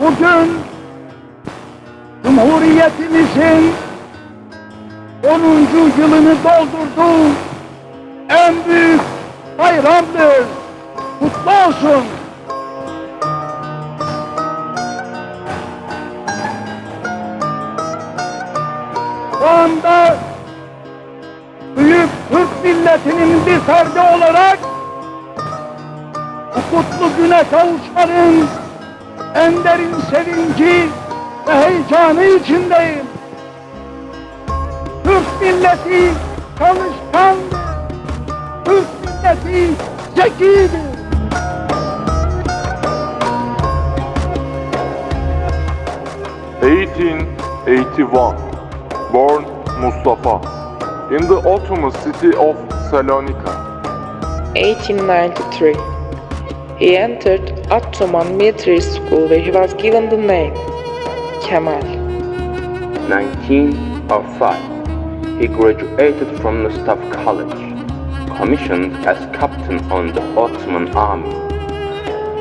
Bugün Cumhuriyetimizin 10. yılını doldurduğu en büyük bayramdır. Kutlu olsun. Şu anda büyük Türk milletinin bir ferdi olarak bu kutlu güne kavuşmanın en derin sevinci ve heyecanı içindeyim. Türk milleti çalışkandır. Türk milleti zekidir. Eighteen eighty-one, born Mustafa, in the Ottoman city of Salonika. 1893. He entered Ottoman military school where he was given the name Kemal. 1905, he graduated from the Staff College, commissioned as captain on the Ottoman army.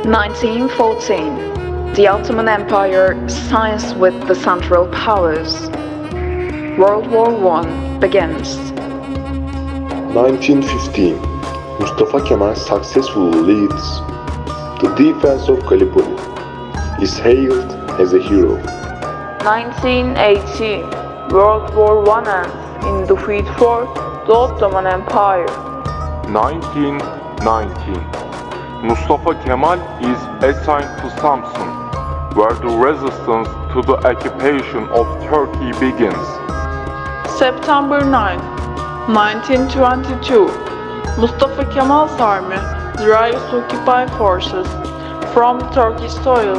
1914. The Ottoman Empire signs with the Central Powers. World War I begins. 1915, Mustafa Kemal successfully leads the defense of Gallipoli. Is hailed as a hero. 1918 World War I ends in defeat for the Ottoman Empire. 1919, Mustafa Kemal is assigned to Samsun, where the resistance to the occupation of Turkey begins. September 9, 1922 Mustafa Kemal's army drives occupied forces from Turkish soil.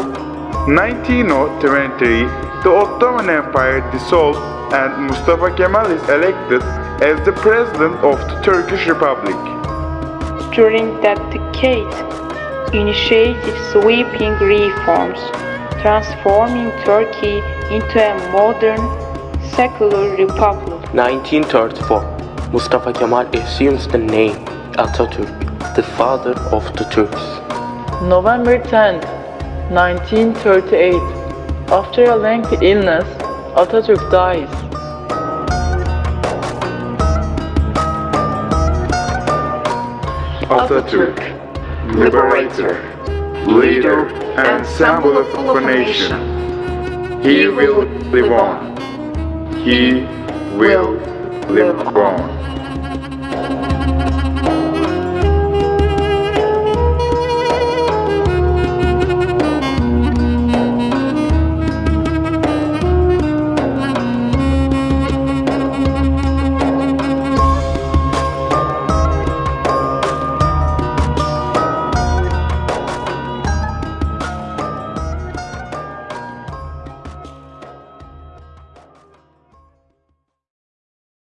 1923, the Ottoman Empire dissolved and Mustafa Kemal is elected as the President of the Turkish Republic. During that decade, initiated sweeping reforms, transforming Turkey into a modern, secular republic. 1934, Mustafa Kemal assumes the name Atatürk, the father of the Turks. November 10, 1938 After a lengthy illness, Atatürk dies. Atatürk, liberator, leader and symbol of a nation. He will live on. He will live on.